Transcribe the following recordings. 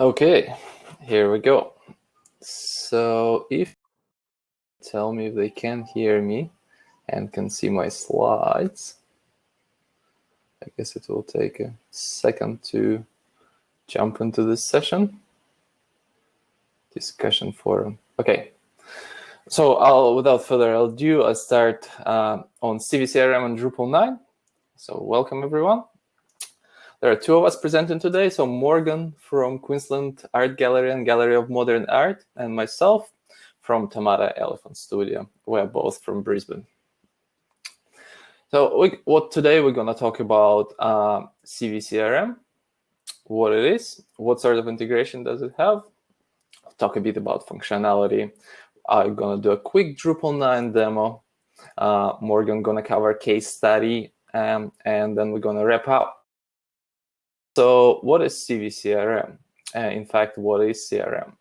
Okay, here we go. So if tell me if they can hear me and can see my slides. I guess it will take a second to jump into this session. Discussion forum. Okay. So I'll, without further ado, I'll start uh, on CiviCRM and Drupal 9. So welcome everyone. There are two of us presenting today. So Morgan from Queensland Art Gallery and Gallery of Modern Art, and myself from Tamara Elephant Studio. We're both from Brisbane. So we, what today we're going to talk about uh, CiviCRM, what it is, what sort of integration does it have, I'll talk a bit about functionality. I'm going to do a quick Drupal 9 demo. Uh, Morgan going to cover case study, um, and then we're going to wrap up so what is CiviCRM? Uh, in fact, what is CRM?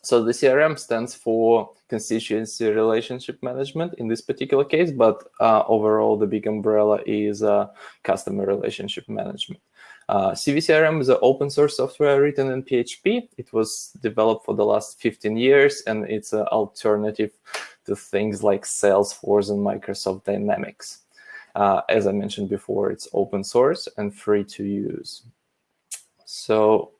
So the CRM stands for constituency relationship management in this particular case, but uh, overall the big umbrella is uh, customer relationship management. Uh, CiviCRM is an open source software written in PHP. It was developed for the last 15 years, and it's an alternative to things like Salesforce and Microsoft Dynamics. Uh, as I mentioned before, it's open source and free to use. So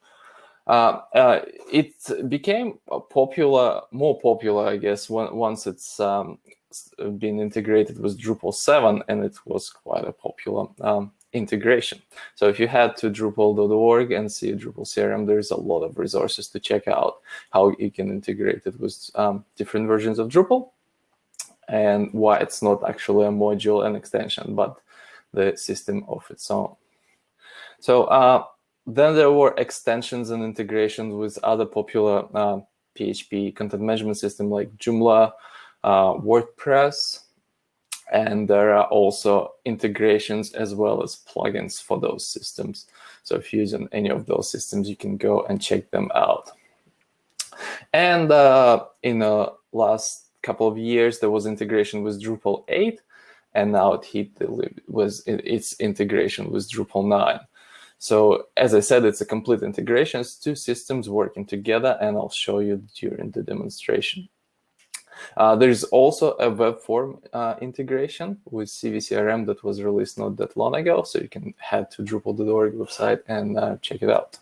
uh, uh, it became popular, more popular, I guess, when, once it's um, been integrated with Drupal 7, and it was quite a popular um, integration. So if you head to drupal.org and see Drupal CRM, there's a lot of resources to check out how you can integrate it with um, different versions of Drupal and why it's not actually a module and extension, but the system of its own. So uh, then there were extensions and integrations with other popular uh, PHP content management system like Joomla, uh, WordPress, and there are also integrations as well as plugins for those systems. So if you're using any of those systems, you can go and check them out. And uh, in the last couple of years, there was integration with Drupal 8, and now it hit the, was its integration with Drupal 9. So as I said, it's a complete integration. It's two systems working together, and I'll show you during the demonstration. Uh, there's also a web form uh, integration with CiviCRM that was released not that long ago, so you can head to Drupal.org website and uh, check it out.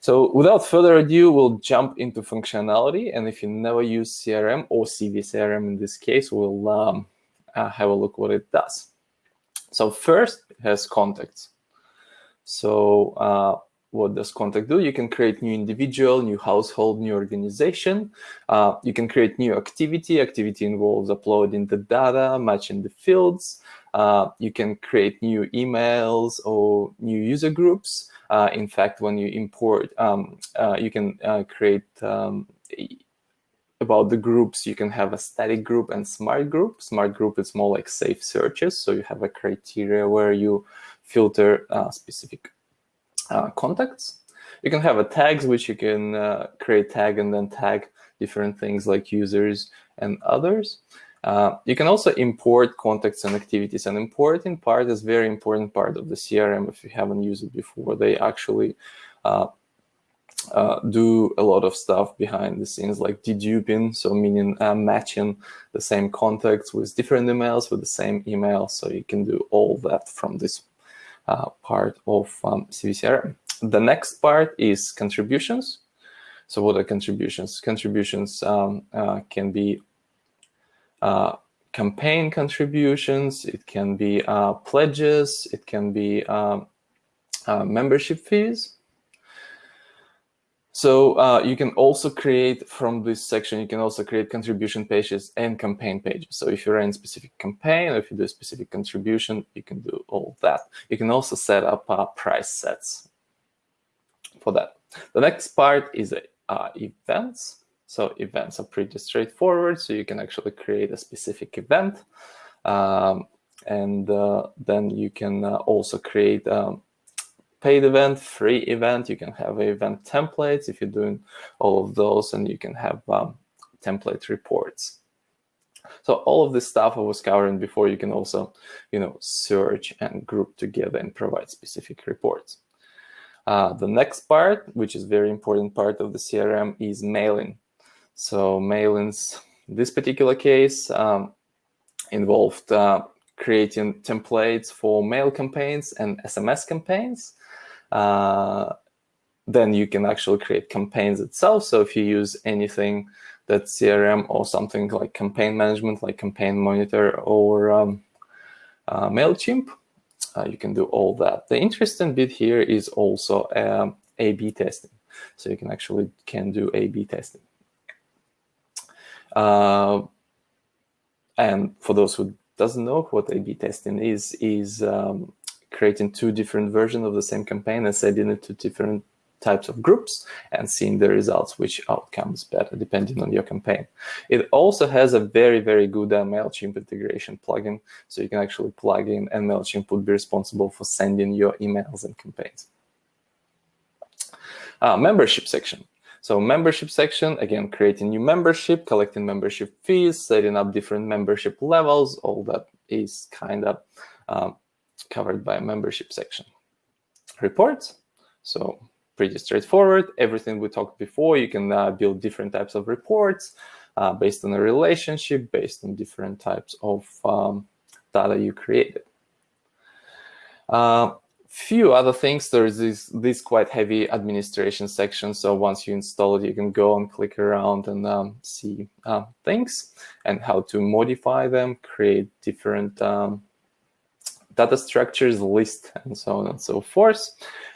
So without further ado, we'll jump into functionality. And if you never use CRM or CiviCRM in this case, we'll um, uh, have a look what it does. So first, it has contacts. So uh, what does contact do? You can create new individual, new household, new organization. Uh, you can create new activity. Activity involves uploading the data, matching the fields. Uh, you can create new emails or new user groups. Uh, in fact, when you import, um, uh, you can uh, create um, about the groups, you can have a static group and smart group. Smart group is more like safe searches. So you have a criteria where you filter uh, specific uh, contacts. You can have a tags, which you can uh, create tag and then tag different things like users and others. Uh, you can also import contacts and activities. And importing part is very important part of the CRM if you haven't used it before. They actually uh, uh, do a lot of stuff behind the scenes like deduping, so meaning matching the same contacts with different emails with the same email. So you can do all that from this part of um, CiviCRM. The next part is contributions. So what are contributions? Contributions um, uh, can be uh, campaign contributions, it can be uh, pledges, it can be um, uh, membership fees. So uh, you can also create from this section, you can also create contribution pages and campaign pages. So if you run a specific campaign or if you do a specific contribution, you can do all that. You can also set up uh, price sets for that. The next part is uh, events. So events are pretty straightforward. So you can actually create a specific event. Um, and uh, then you can uh, also create um, paid event, free event. You can have event templates if you're doing all of those, and you can have um, template reports. So all of this stuff I was covering before, you can also, you know, search and group together and provide specific reports. Uh, the next part, which is very important part of the CRM, is mailing. So mailings, this particular case, um, involved uh, creating templates for mail campaigns and SMS campaigns. Uh, then you can actually create campaigns itself. So if you use anything that CRM or something like campaign management, like Campaign Monitor or um, uh, MailChimp, uh, you can do all that. The interesting bit here is also um, A-B testing. So you can actually can do A-B testing. Uh, and for those who doesn't know what A-B testing is, is um, creating two different versions of the same campaign and sending it to different types of groups and seeing the results, which outcomes better depending on your campaign. It also has a very, very good uh, MailChimp integration plugin. So you can actually plug in and MailChimp would be responsible for sending your emails and campaigns. Uh, membership section. So membership section, again, creating new membership, collecting membership fees, setting up different membership levels, all that is kind of um, covered by a membership section. Reports, so pretty straightforward. Everything we talked before, you can uh, build different types of reports uh, based on a relationship, based on different types of um, data you created. Uh, few other things. There's this, this quite heavy administration section. So once you install it, you can go and click around and um, see uh, things and how to modify them, create different um, data structures, list, and so on and so forth.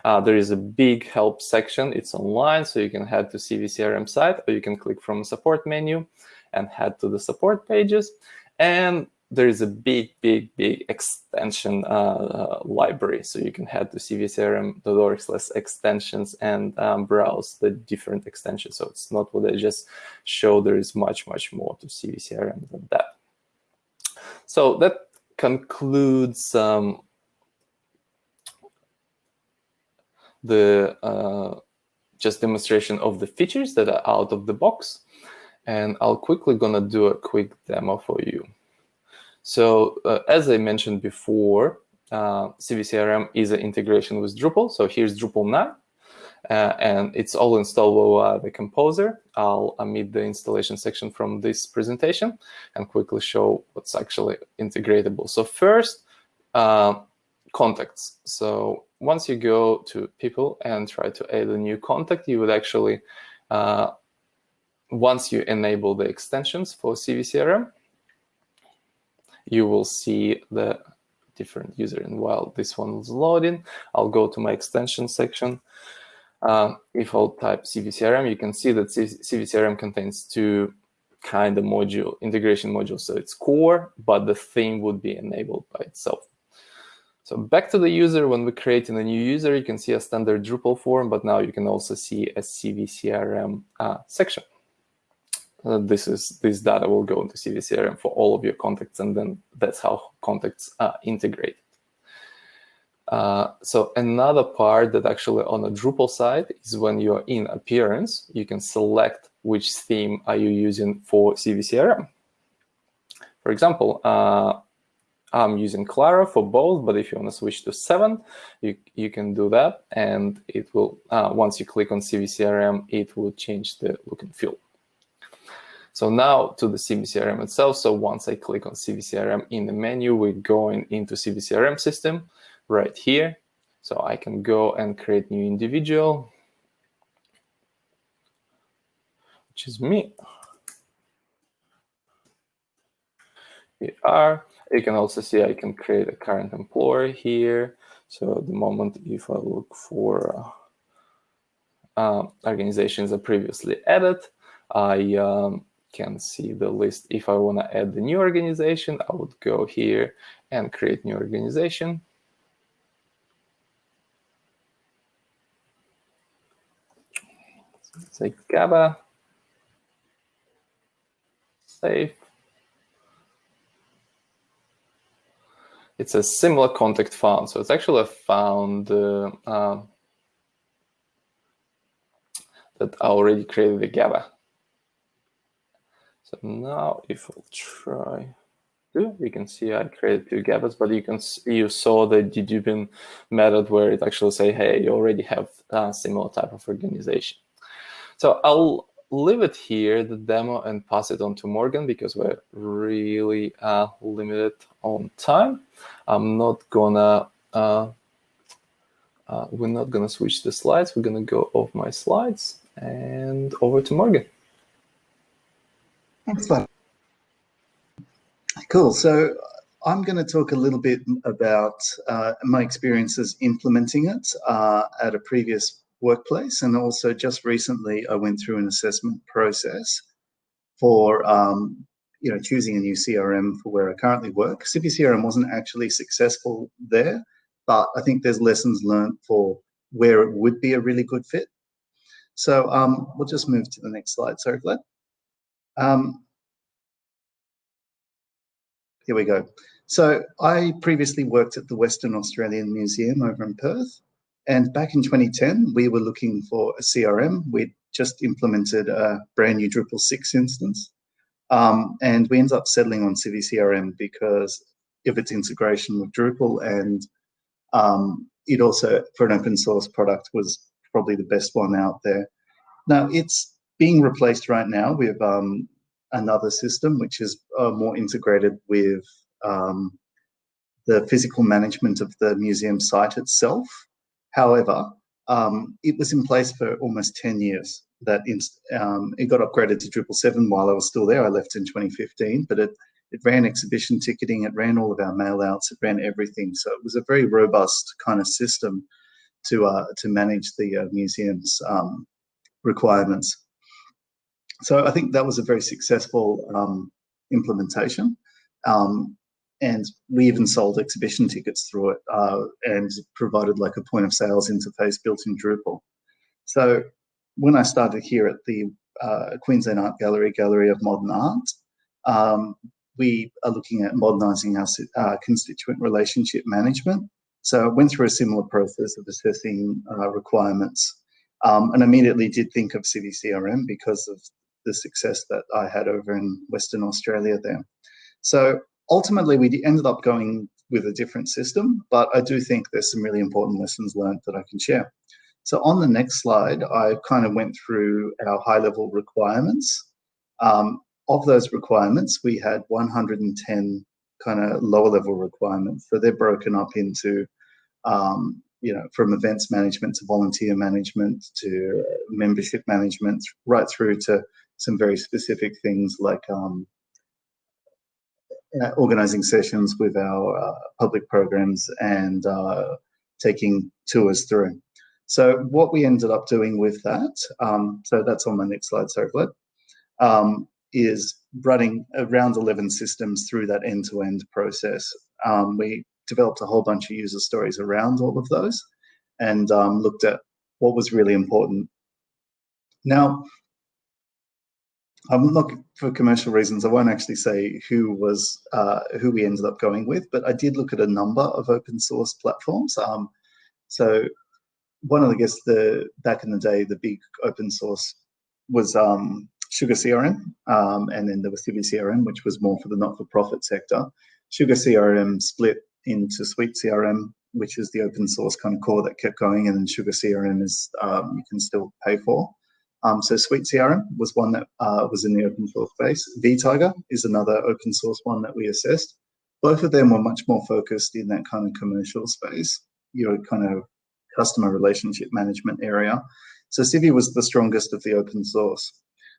Uh, there is a big help section. It's online, so you can head to CiviCRM site, or you can click from support menu and head to the support pages. And there is a big, big, big extension uh, library. So you can head to civicrm.org slash extensions and um, browse the different extensions. So it's not what I just showed. There is much, much more to CiviCRM than that. So that concludes the uh, just demonstration of the features that are out of the box. And I'll quickly gonna do a quick demo for you. So uh, as I mentioned before, uh, CiviCRM is an integration with Drupal. So here's Drupal 9. Uh, and it's all installable via the Composer. I'll omit the installation section from this presentation and quickly show what's actually integratable. So first, uh, contacts. So once you go to people and try to add a new contact, you would actually, uh, once you enable the extensions for CiviCRM, you will see the different user. And while this one is loading, I'll go to my extension section. Uh, if I'll type CiviCRM, you can see that CiviCRM contains two kind of module, integration modules. So it's core, but the theme would be enabled by itself. So back to the user, when we're creating a new user, you can see a standard Drupal form, but now you can also see a CiviCRM uh, section uh, this is this data will go into CiviCRM for all of your contacts, and then that's how contacts are integrated. Uh, so another part that actually on the Drupal side is when you're in Appearance, you can select which theme are you using for CiviCRM. For example, uh, I'm using Claro for both, but if you want to switch to 7, you, you can do that. And it will, uh, once you click on CiviCRM, it will change the look and feel. So now to the CiviCRM itself. So once I click on CiviCRM in the menu, we're going into CiviCRM system right here. So I can go and create new individual, which is me. Here are. You can also see I can create a current employer here. So the moment if I look for uh, uh, organizations I previously added, I um, can see the list. If I want to add the new organization, I would go here and create new organization. Say GABA, save. It's a similar contact found, so it's actually a found uh, uh, that I already created the GABA. So now if I'll try do. You can see I created two GABAs, but you can see, you saw the deduping method where it actually say, hey, you already have a similar type of organization. So I'll leave it here, the demo, and pass it on to Morgan because we're really uh, limited on time. I'm not gonna, uh, uh, we're not gonna switch the slides. We're gonna go off my slides and over to Morgan. Excellent. Cool. So I'm going to talk a little bit about uh, my experiences implementing it uh, at a previous workplace. And also just recently, I went through an assessment process for um, you know, choosing a new CRM for where I currently work. Civi CRM wasn't actually successful there, but I think there's lessons learned for where it would be a really good fit. So um, we'll just move to the next slide. Sorry, Vlad. Um, here we go. So I previously worked at the Western Australian Museum over in Perth. And back in 2010, we were looking for a CRM. We'd just implemented a brand new Drupal 6 instance. Um, and we ended up settling on Civi CRM because of its integration with Drupal and um, it also, for an open source product, was probably the best one out there. Now, it's being replaced right now with um, another system, which is uh, more integrated with um, the physical management of the museum site itself. However, um, it was in place for almost 10 years. That um, it got upgraded to Drupal 7 while I was still there. I left in 2015, but it, it ran exhibition ticketing, it ran all of our mail outs, it ran everything. So it was a very robust kind of system to uh, to manage the uh, museum's um, requirements. So I think that was a very successful um, implementation. Um, and we even sold exhibition tickets through it uh, and provided like a point of sales interface built in Drupal. So when I started here at the uh, Queensland Art Gallery, Gallery of Modern Art, um, we are looking at modernising our uh, constituent relationship management. So I went through a similar process of assessing uh, requirements um, and immediately did think of CiviCRM because of the success that I had over in Western Australia there. So ultimately, we ended up going with a different system, but I do think there's some really important lessons learned that I can share. So on the next slide, I kind of went through our high level requirements. Um, of those requirements, we had 110 kind of lower level requirements. So they're broken up into, um, you know, from events management to volunteer management to membership management, right through to some very specific things like um, organizing sessions with our uh, public programs and uh, taking tours through. So what we ended up doing with that, um, so that's on my next slide, sorry, Vlad, um, is running around 11 systems through that end-to-end -end process. Um, we developed a whole bunch of user stories around all of those and um, looked at what was really important. Now, I'm not for commercial reasons. I won't actually say who was uh, who we ended up going with, but I did look at a number of open source platforms. Um, so one of the I guess the back in the day, the big open source was um, Sugar CRM, um, and then there was Civi CRM, which was more for the not-for-profit sector. Sugar CRM split into Suite CRM, which is the open source kind of core that kept going, and then Sugar CRM is um, you can still pay for. Um, so Suite CRM was one that uh, was in the open source space. vTiger is another open source one that we assessed. Both of them were much more focused in that kind of commercial space, your kind of customer relationship management area. So Civi was the strongest of the open source.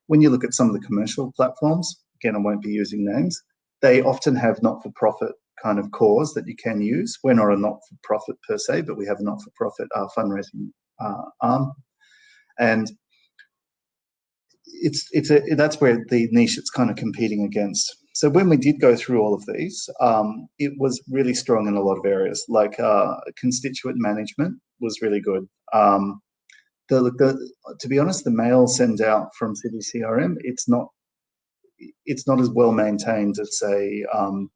When you look at some of the commercial platforms, again, I won't be using names, they often have not-for-profit kind of cores that you can use. We're not a not-for-profit per se, but we have a not-for-profit uh, fundraising uh, arm. And it's it's a that's where the niche it's kind of competing against. So when we did go through all of these, um, it was really strong in a lot of areas. Like uh, constituent management was really good. Um, the, the, to be honest, the mail send out from Civi CRM, it's not it's not as well maintained as say um,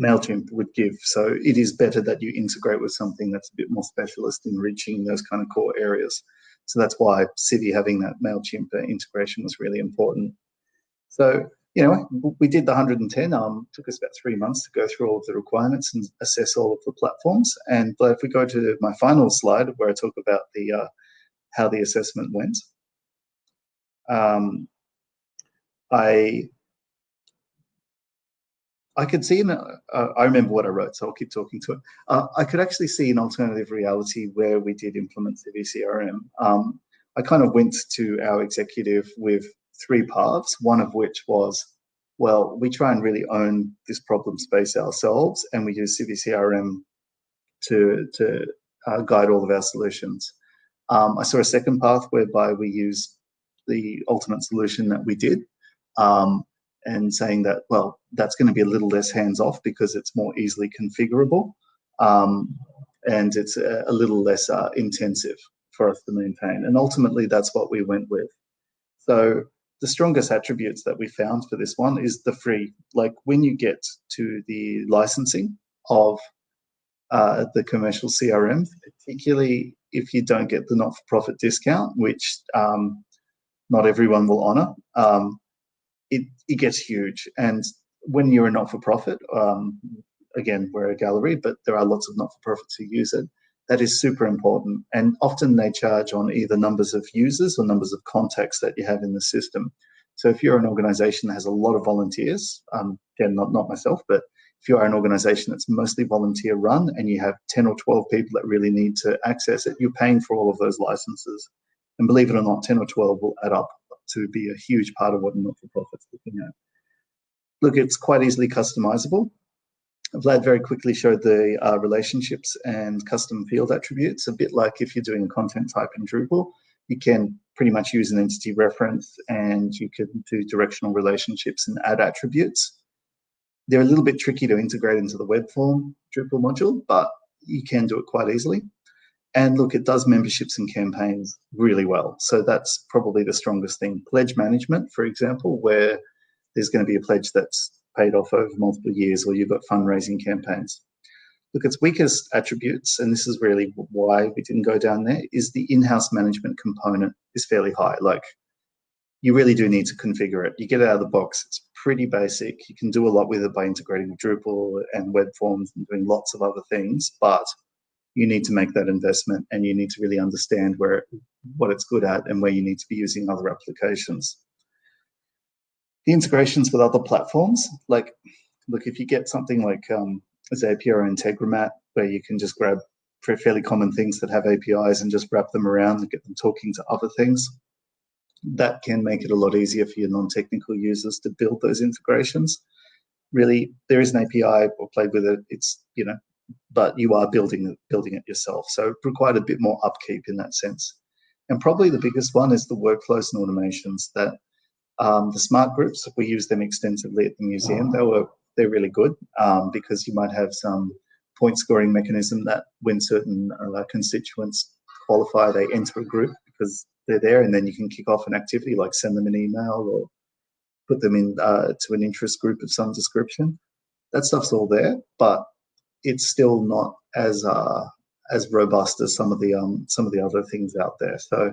Mailchimp would give. So it is better that you integrate with something that's a bit more specialist in reaching those kind of core areas. So that's why Civi having that MailChimp integration was really important. So you know, we did the 110. Um, took us about three months to go through all of the requirements and assess all of the platforms. And if we go to my final slide where I talk about the uh, how the assessment went, um, I I could see, an, uh, I remember what I wrote, so I'll keep talking to it. Uh, I could actually see an alternative reality where we did implement CiviCRM. Um, I kind of went to our executive with three paths, one of which was, well, we try and really own this problem space ourselves, and we use CiviCRM to, to uh, guide all of our solutions. Um, I saw a second path whereby we use the ultimate solution that we did, um, and saying that, well, that's going to be a little less hands-off because it's more easily configurable um, and it's a, a little less uh, intensive for us to maintain. And ultimately, that's what we went with. So the strongest attributes that we found for this one is the free. Like when you get to the licensing of uh, the commercial CRM, particularly if you don't get the not-for-profit discount, which um, not everyone will honor, um, it, it gets huge. And when you're a not-for-profit, um, again, we're a gallery, but there are lots of not-for-profits who use it. That is super important. And often they charge on either numbers of users or numbers of contacts that you have in the system. So if you're an organization that has a lot of volunteers, um, again, not, not myself, but if you are an organization that's mostly volunteer run and you have 10 or 12 people that really need to access it, you're paying for all of those licenses. And believe it or not, 10 or 12 will add up to be a huge part of what a not-for-profit's looking at. Look, it's quite easily customizable. Vlad very quickly showed the uh, relationships and custom field attributes, a bit like if you're doing a content type in Drupal, you can pretty much use an entity reference and you can do directional relationships and add attributes. They're a little bit tricky to integrate into the web form Drupal module, but you can do it quite easily. And look, it does memberships and campaigns really well. So that's probably the strongest thing. Pledge management, for example, where there's going to be a pledge that's paid off over multiple years or you've got fundraising campaigns. Look, its weakest attributes, and this is really why we didn't go down there, is the in-house management component is fairly high. Like you really do need to configure it. You get it out of the box, it's pretty basic. You can do a lot with it by integrating Drupal and web forms and doing lots of other things, but you need to make that investment and you need to really understand where what it's good at and where you need to be using other applications. The integrations with other platforms, like, look, if you get something like um, Zapier or Integromat, where you can just grab fairly common things that have APIs and just wrap them around and get them talking to other things, that can make it a lot easier for your non-technical users to build those integrations. Really, there is an API or played with it. It's, you know, but you are building building it yourself. So it required a bit more upkeep in that sense. And probably the biggest one is the workflows and automations that um, the smart groups, we use them extensively at the museum. They were, they're really good um, because you might have some point scoring mechanism that when certain uh, constituents qualify, they enter a group because they're there and then you can kick off an activity like send them an email or put them in uh, to an interest group of some description. That stuff's all there, but it's still not as uh, as robust as some of the um, some of the other things out there. So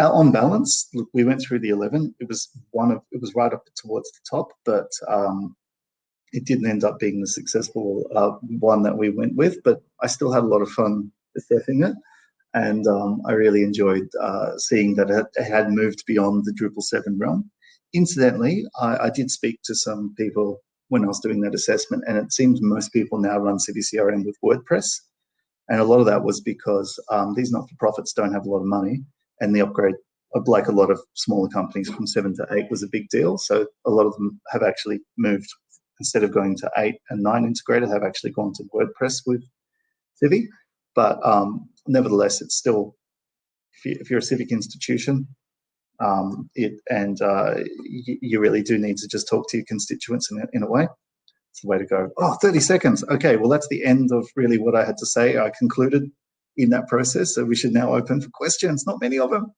uh, on balance, look, we went through the 11. It was one of it was right up towards the top, but um, it didn't end up being the successful uh, one that we went with. But I still had a lot of fun assessing it, and um, I really enjoyed uh, seeing that it had moved beyond the Drupal 7 realm. Incidentally, I, I did speak to some people when I was doing that assessment. And it seems most people now run CiviCRM with WordPress. And a lot of that was because um, these not-for-profits don't have a lot of money and the upgrade, of like a lot of smaller companies from seven to eight was a big deal. So a lot of them have actually moved, instead of going to eight and nine integrated, have actually gone to WordPress with Civi. But um, nevertheless, it's still, if you're a civic institution, um, it, and uh, you, really do need to just talk to your constituents in a, in a way. It's the way to go. Oh, 30 seconds. Okay, well, that's the end of really what I had to say. I concluded in that process, so we should now open for questions. Not many of them.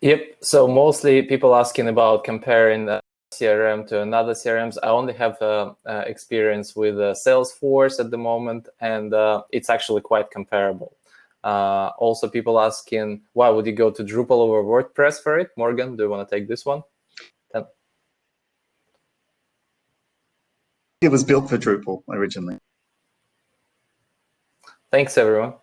Yep, so mostly people asking about comparing the CRM to another CRMs. I only have uh, uh, experience with uh, Salesforce at the moment, and uh, it's actually quite comparable. Uh, also, people asking, why would you go to Drupal over WordPress for it? Morgan, do you want to take this one? It was built for Drupal originally. Thanks, everyone.